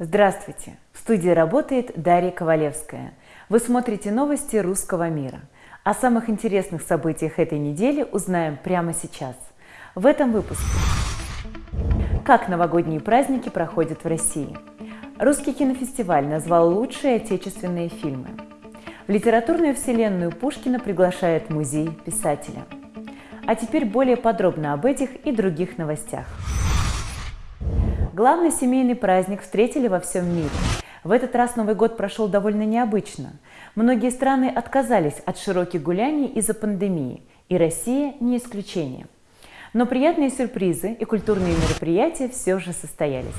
Здравствуйте! В студии работает Дарья Ковалевская. Вы смотрите новости русского мира. О самых интересных событиях этой недели узнаем прямо сейчас. В этом выпуске. Как новогодние праздники проходят в России? Русский кинофестиваль назвал лучшие отечественные фильмы. В литературную вселенную Пушкина приглашает музей писателя. А теперь более подробно об этих и других новостях. Главный семейный праздник встретили во всем мире. В этот раз Новый год прошел довольно необычно. Многие страны отказались от широких гуляний из-за пандемии, и Россия не исключение. Но приятные сюрпризы и культурные мероприятия все же состоялись.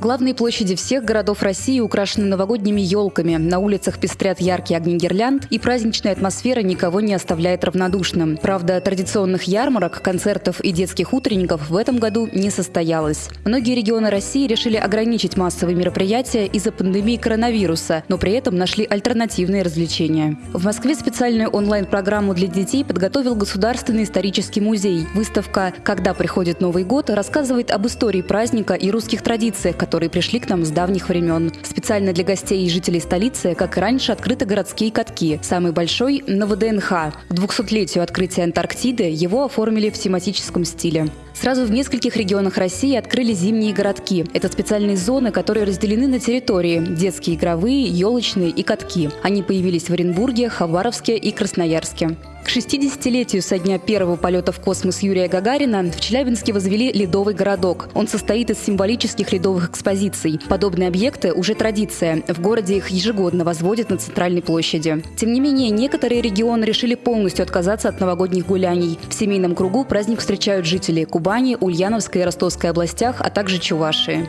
Главные площади всех городов России украшены новогодними елками. На улицах пестрят яркие огни гирлянд, и праздничная атмосфера никого не оставляет равнодушным. Правда, традиционных ярмарок, концертов и детских утренников в этом году не состоялось. Многие регионы России решили ограничить массовые мероприятия из-за пандемии коронавируса, но при этом нашли альтернативные развлечения. В Москве специальную онлайн-программу для детей подготовил Государственный исторический музей. Выставка «Когда приходит Новый год» рассказывает об истории праздника и русских традициях, которые пришли к нам с давних времен. Специально для гостей и жителей столицы, как и раньше, открыты городские катки. Самый большой – на ВДНХ. К 200-летию открытия Антарктиды его оформили в тематическом стиле. Сразу в нескольких регионах России открыли зимние городки. Это специальные зоны, которые разделены на территории – детские игровые, елочные и катки. Они появились в Оренбурге, Хабаровске и Красноярске. К 60-летию со дня первого полета в космос Юрия Гагарина в Челябинске возвели ледовый городок. Он состоит из символических ледовых экспозиций. Подобные объекты уже традиция. В городе их ежегодно возводят на центральной площади. Тем не менее, некоторые регионы решили полностью отказаться от новогодних гуляний. В семейном кругу праздник встречают жители Кубани, Ульяновской и Ростовской областях, а также Чувашии.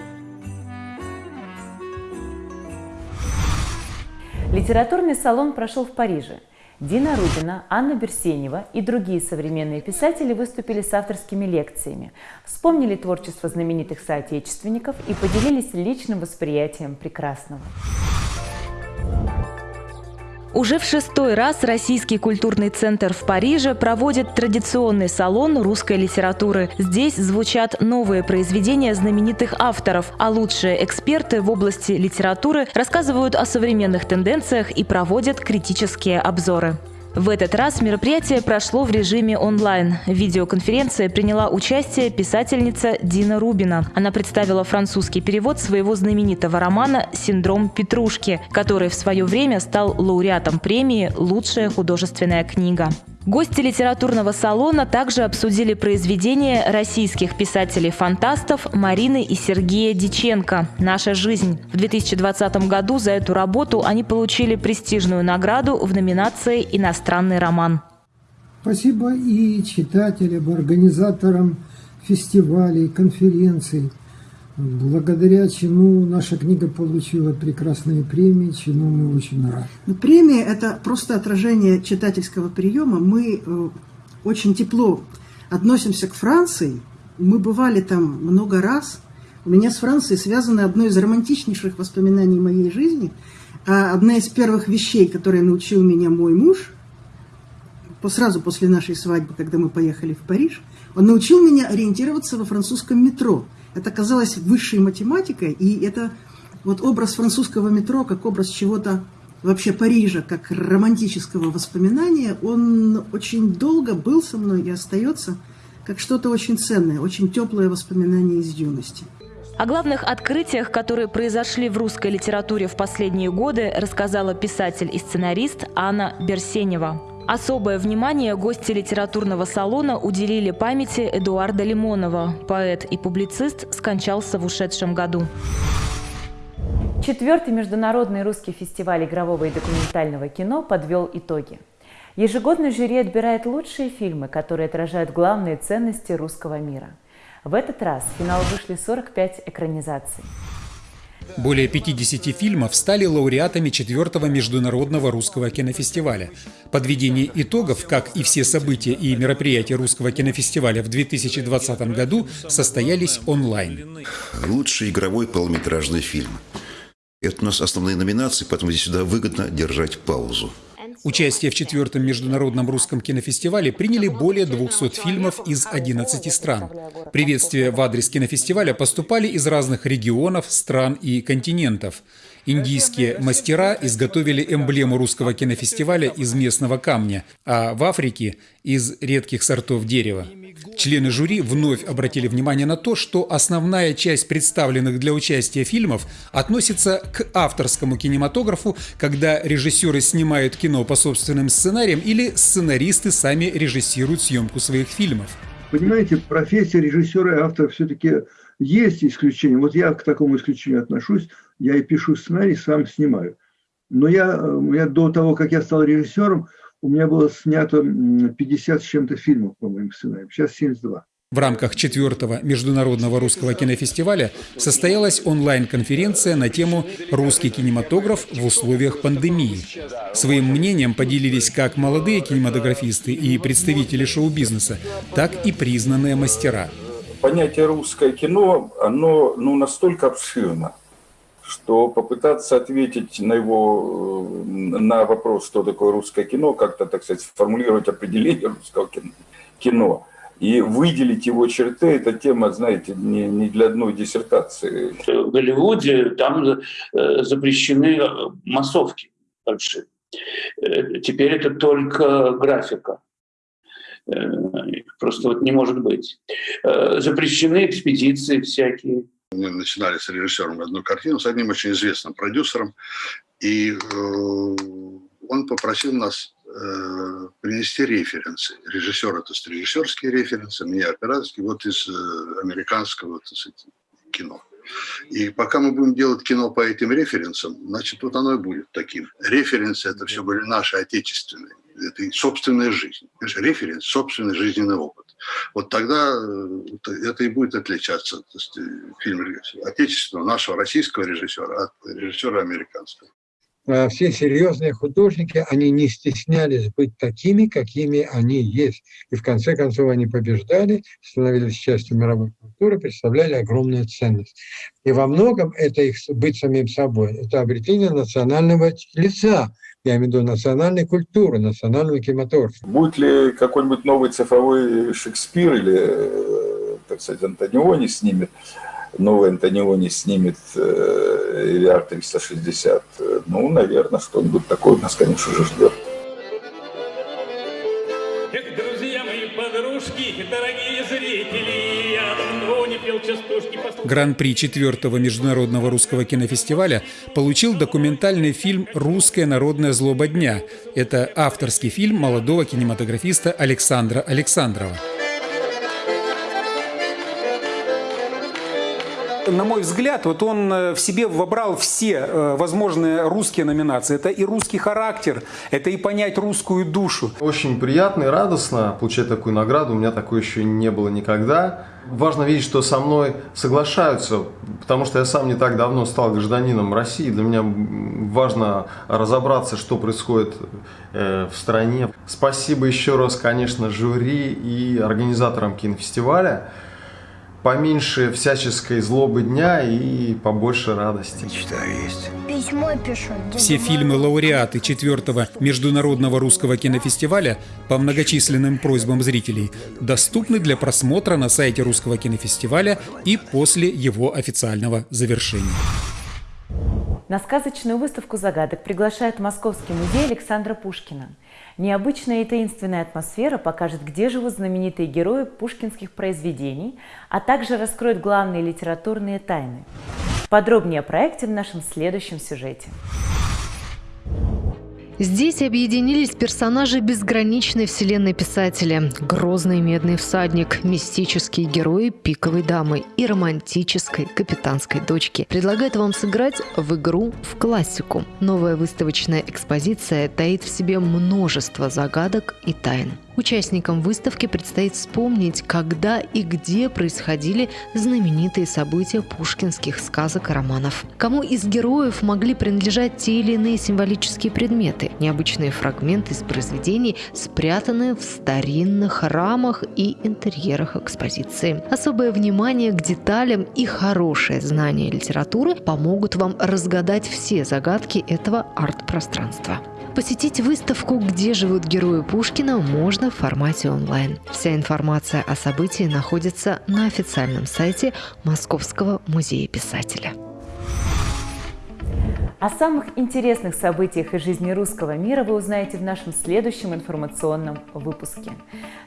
Литературный салон прошел в Париже. Дина Рубина, Анна Берсенева и другие современные писатели выступили с авторскими лекциями, вспомнили творчество знаменитых соотечественников и поделились личным восприятием прекрасного. Уже в шестой раз Российский культурный центр в Париже проводит традиционный салон русской литературы. Здесь звучат новые произведения знаменитых авторов, а лучшие эксперты в области литературы рассказывают о современных тенденциях и проводят критические обзоры. В этот раз мероприятие прошло в режиме онлайн. В видеоконференции приняла участие писательница Дина Рубина. Она представила французский перевод своего знаменитого романа «Синдром Петрушки», который в свое время стал лауреатом премии «Лучшая художественная книга». Гости литературного салона также обсудили произведения российских писателей-фантастов Марины и Сергея Диченко «Наша жизнь». В 2020 году за эту работу они получили престижную награду в номинации «Иностранный роман». Спасибо и читателям, организаторам фестивалей, конференций, благодаря чему наша книга получила прекрасные премии, чему мы очень рады. Ну, премия – это просто отражение читательского приема. Мы э, очень тепло относимся к Франции. Мы бывали там много раз. У меня с Францией связано одно из романтичнейших воспоминаний моей жизни. А одна из первых вещей, которые научил меня мой муж, сразу после нашей свадьбы, когда мы поехали в Париж, он научил меня ориентироваться во французском метро – это казалось высшей математикой, и это вот образ французского метро, как образ чего-то вообще Парижа, как романтического воспоминания, он очень долго был со мной и остается как что-то очень ценное, очень теплое воспоминание из юности. О главных открытиях, которые произошли в русской литературе в последние годы, рассказала писатель и сценарист Анна Берсенева. Особое внимание гости литературного салона уделили памяти Эдуарда Лимонова. Поэт и публицист скончался в ушедшем году. Четвертый международный русский фестиваль игрового и документального кино подвел итоги. Ежегодно жюри отбирает лучшие фильмы, которые отражают главные ценности русского мира. В этот раз в финал вышли 45 экранизаций. Более 50 фильмов стали лауреатами четвертого международного русского кинофестиваля. Подведение итогов, как и все события и мероприятия русского кинофестиваля в 2020 году, состоялись онлайн. Лучший игровой полнометражный фильм. Это у нас основные номинации, поэтому здесь сюда выгодно держать паузу. Участие в четвертом международном русском кинофестивале приняли более 200 фильмов из 11 стран. Приветствия в адрес кинофестиваля поступали из разных регионов, стран и континентов. Индийские мастера изготовили эмблему русского кинофестиваля из местного камня, а в Африке – из редких сортов дерева. Члены жюри вновь обратили внимание на то, что основная часть представленных для участия фильмов относится к авторскому кинематографу, когда режиссеры снимают кино по собственным сценариям или сценаристы сами режиссируют съемку своих фильмов. Понимаете, профессия режиссера и автора все-таки есть исключение. Вот я к такому исключению отношусь. Я и пишу сценарий, сам снимаю. Но я, я до того, как я стал режиссером, у меня было снято 50 с чем-то фильмов по моим сценариям. Сейчас 72. В рамках четвертого международного русского кинофестиваля состоялась онлайн-конференция на тему «Русский кинематограф в условиях пандемии». Своим мнением поделились как молодые кинематографисты и представители шоу-бизнеса, так и признанные мастера. Понятие «русское кино», оно ну, настолько обширно, что попытаться ответить на его э, на вопрос, что такое русское кино, как-то, так сказать, сформулировать определение русского кино – и выделить его черты, эта тема, знаете, не, не для одной диссертации. В Голливуде там э, запрещены массовки большие. Э, теперь это только графика. Э, просто вот не может быть. Запрещены экспедиции всякие. Мы начинали с режиссером одну картину, с одним очень известным продюсером, и он попросил нас э, принести референсы. Режиссер – это режиссерские референсы, мне операторские, вот из э, американского сказать, кино. И пока мы будем делать кино по этим референсам, значит, вот оно и будет таким. Референсы – это все были наши отечественные, это собственная жизнь. Референс – собственный жизненный опыт. Вот тогда э, это и будет отличаться то есть, э, фильм отечественного, нашего российского режиссера от режиссера американского. А все серьезные художники, они не стеснялись быть такими, какими они есть. И в конце концов они побеждали, становились частью мировой культуры, представляли огромную ценность. И во многом это их быть самим собой, это обретение национального лица, я имею в виду национальной культуры, национального кинематографа. Будет ли какой-нибудь новый цифровой Шекспир или, э, так сказать, Антониони снимет, новый Антониони снимет EVR 360, ну, наверное, что-нибудь такое нас, конечно же, ждет. друзья мои, подружки, дорогие зрители, я давно не пел частушки. Гран-при четвертого международного русского кинофестиваля получил документальный фильм «Русская народная злоба дня». Это авторский фильм молодого кинематографиста Александра Александрова. На мой взгляд, вот он э, в себе вобрал все э, возможные русские номинации. Это и русский характер, это и понять русскую душу. Очень приятно и радостно получать такую награду. У меня такой еще не было никогда. Важно видеть, что со мной соглашаются, потому что я сам не так давно стал гражданином России. Для меня важно разобраться, что происходит э, в стране. Спасибо еще раз, конечно, жюри и организаторам кинофестиваля поменьше всяческой злобы дня и побольше радости. Мечта есть. Письмо пишу. Все фильмы-лауреаты четвертого международного русского кинофестиваля по многочисленным просьбам зрителей доступны для просмотра на сайте русского кинофестиваля и после его официального завершения. На сказочную выставку загадок приглашает Московский музей Александра Пушкина. Необычная и таинственная атмосфера покажет, где живут знаменитые герои пушкинских произведений, а также раскроет главные литературные тайны. Подробнее о проекте в нашем следующем сюжете. Здесь объединились персонажи безграничной вселенной писателя. Грозный медный всадник, мистические герои пиковой дамы и романтической капитанской дочки. Предлагает вам сыграть в игру в классику. Новая выставочная экспозиция таит в себе множество загадок и тайн. Участникам выставки предстоит вспомнить, когда и где происходили знаменитые события пушкинских сказок и романов. Кому из героев могли принадлежать те или иные символические предметы, необычные фрагменты из произведений, спрятанные в старинных рамах и интерьерах экспозиции. Особое внимание к деталям и хорошее знание литературы помогут вам разгадать все загадки этого арт-пространства. Посетить выставку «Где живут герои Пушкина» можно в формате онлайн. Вся информация о событии находится на официальном сайте Московского музея писателя. О самых интересных событиях из жизни русского мира вы узнаете в нашем следующем информационном выпуске.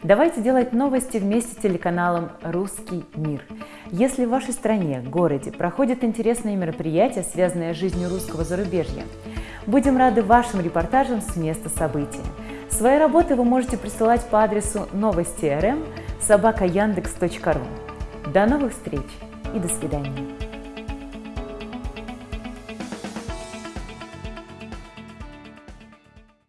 Давайте делать новости вместе с телеканалом «Русский мир». Если в вашей стране, городе проходят интересные мероприятия, связанные с жизнью русского зарубежья, будем рады вашим репортажам с места события. Свои работы вы можете присылать по адресу новости.рм собака До новых встреч и до свидания.